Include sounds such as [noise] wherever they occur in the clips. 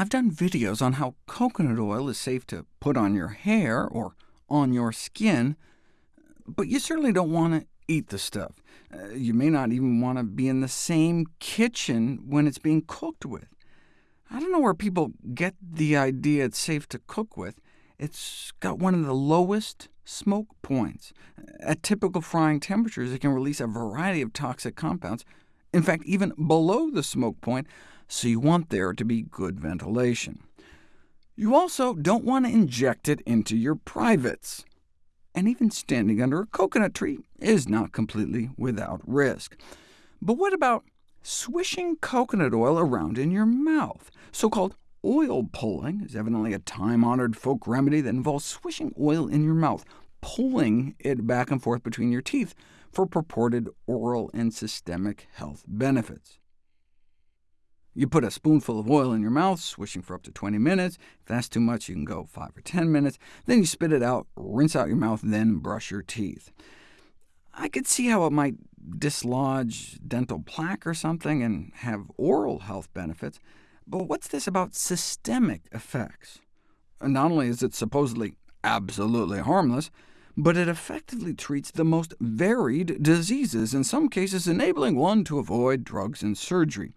I've done videos on how coconut oil is safe to put on your hair or on your skin, but you certainly don't want to eat the stuff. Uh, you may not even want to be in the same kitchen when it's being cooked with. I don't know where people get the idea it's safe to cook with. It's got one of the lowest smoke points. At typical frying temperatures, it can release a variety of toxic compounds, in fact, even below the smoke point, so you want there to be good ventilation. You also don't want to inject it into your privates. And even standing under a coconut tree is not completely without risk. But what about swishing coconut oil around in your mouth? So-called oil pulling is evidently a time-honored folk remedy that involves swishing oil in your mouth, pulling it back and forth between your teeth for purported oral and systemic health benefits. You put a spoonful of oil in your mouth, swishing for up to 20 minutes. If that's too much, you can go 5 or 10 minutes. Then you spit it out, rinse out your mouth, then brush your teeth. I could see how it might dislodge dental plaque or something and have oral health benefits, but what's this about systemic effects? Not only is it supposedly absolutely harmless, but it effectively treats the most varied diseases, in some cases enabling one to avoid drugs and surgery.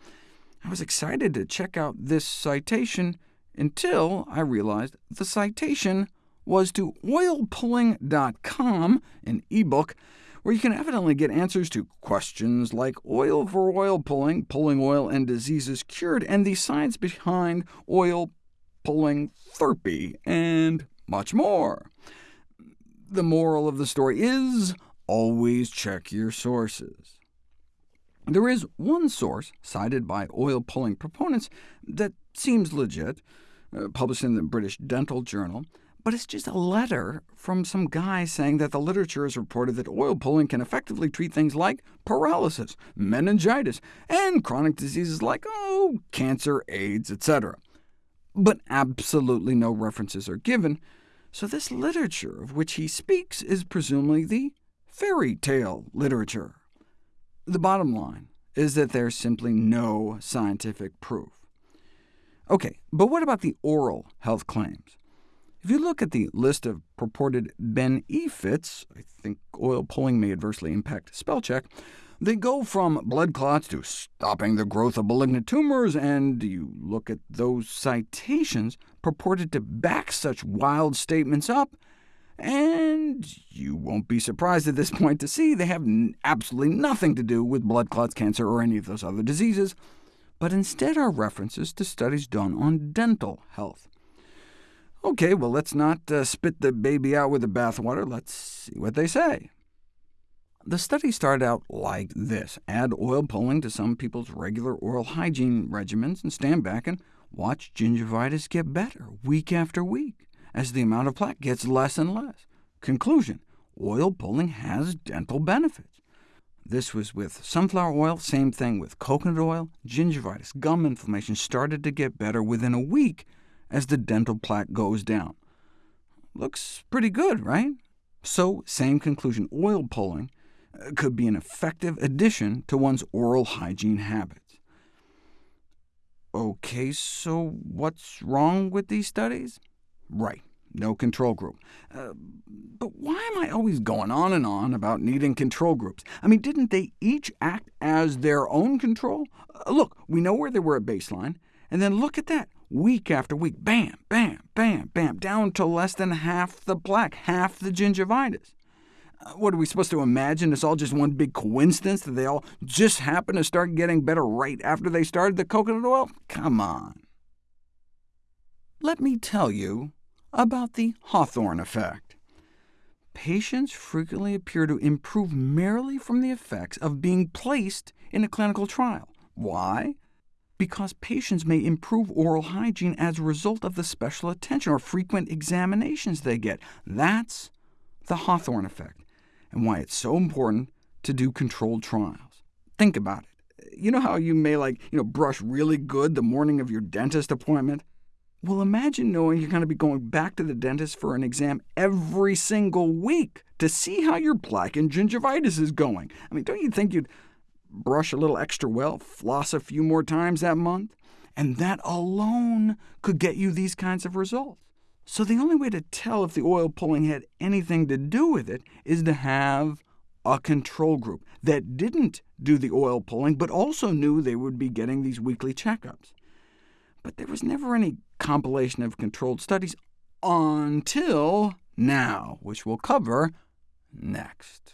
I was excited to check out this citation until I realized the citation was to oilpulling.com, an e-book, where you can evidently get answers to questions like oil for oil pulling, pulling oil and diseases cured, and the science behind oil pulling therapy, and much more. The moral of the story is always check your sources. There is one source, cited by oil-pulling proponents, that seems legit, uh, published in the British Dental Journal, but it's just a letter from some guy saying that the literature has reported that oil pulling can effectively treat things like paralysis, meningitis, and chronic diseases like, oh, cancer, AIDS, etc. But absolutely no references are given, so this literature of which he speaks is presumably the fairy tale literature. The bottom line is that there's simply no scientific proof. OK, but what about the oral health claims? If you look at the list of purported benefits, I think oil pulling may adversely impact spell check, they go from blood clots to stopping the growth of malignant tumors, and you look at those citations purported to back such wild statements up, and you won't be surprised at this [laughs] point to see they have absolutely nothing to do with blood clots, cancer, or any of those other diseases, but instead are references to studies done on dental health. OK, well, let's not uh, spit the baby out with the bathwater. Let's see what they say. The study started out like this. Add oil pulling to some people's regular oral hygiene regimens, and stand back and watch gingivitis get better week after week as the amount of plaque gets less and less. Conclusion, oil pulling has dental benefits. This was with sunflower oil, same thing with coconut oil. Gingivitis, gum inflammation started to get better within a week as the dental plaque goes down. Looks pretty good, right? So, same conclusion, oil pulling uh, could be an effective addition to one's oral hygiene habits. OK, so what's wrong with these studies? Right, no control group. Uh, but why am I always going on and on about needing control groups? I mean, didn't they each act as their own control? Uh, look, we know where they were at baseline, and then look at that. Week after week, bam, bam, bam, bam, down to less than half the plaque, half the gingivitis. What are we supposed to imagine? It's all just one big coincidence that they all just happen to start getting better right after they started the coconut oil? Come on. Let me tell you about the Hawthorne effect. Patients frequently appear to improve merely from the effects of being placed in a clinical trial. Why? Because patients may improve oral hygiene as a result of the special attention or frequent examinations they get. That's the Hawthorne effect, and why it's so important to do controlled trials. Think about it. You know how you may like, you know, brush really good the morning of your dentist appointment? Well, imagine knowing you're going to be going back to the dentist for an exam every single week to see how your plaque and gingivitis is going. I mean, don't you think you'd brush a little extra well, floss a few more times that month? and that alone could get you these kinds of results. So the only way to tell if the oil pulling had anything to do with it is to have a control group that didn't do the oil pulling, but also knew they would be getting these weekly checkups. But there was never any compilation of controlled studies until now, which we'll cover next.